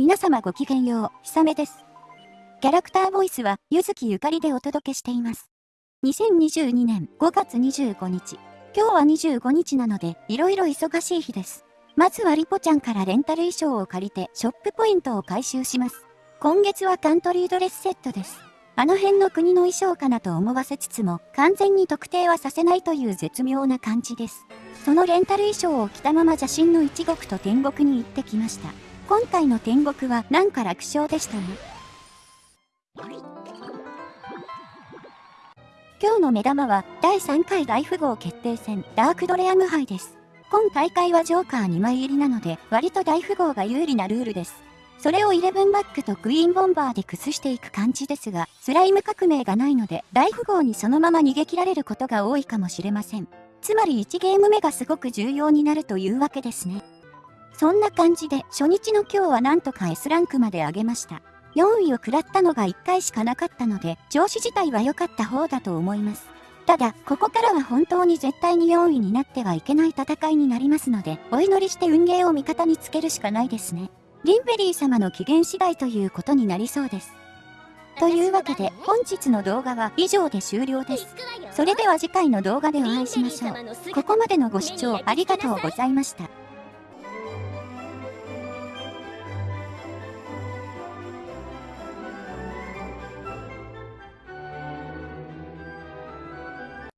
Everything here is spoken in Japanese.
皆様ごきげんよう、ひさめです。キャラクターボイスは、ゆずきゆかりでお届けしています。2022年5月25日。今日は25日なので、いろいろ忙しい日です。まずはリポちゃんからレンタル衣装を借りて、ショップポイントを回収します。今月はカントリードレスセットです。あの辺の国の衣装かなと思わせつつも、完全に特定はさせないという絶妙な感じです。そのレンタル衣装を着たまま邪神の一国と天国に行ってきました。今回の天国はなんか楽勝でしたね。今日の目玉は第3回大富豪決定戦ダークドレアム杯です。今大会はジョーカー2枚入りなので割と大富豪が有利なルールです。それをイレブンバックとクイーンボンバーで崩していく感じですが、スライム革命がないので大富豪にそのまま逃げ切られることが多いかもしれません。つまり1ゲーム目がすごく重要になるというわけですね。そんな感じで初日の今日はなんとか S ランクまで上げました。4位を食らったのが1回しかなかったので、調子自体は良かった方だと思います。ただ、ここからは本当に絶対に4位になってはいけない戦いになりますので、お祈りして運ゲーを味方につけるしかないですね。リンベリー様の機嫌次第ということになりそうです。というわけで、本日の動画は以上で終了です。それでは次回の動画でお会いしましょう。ここまでのご視聴ありがとうございました。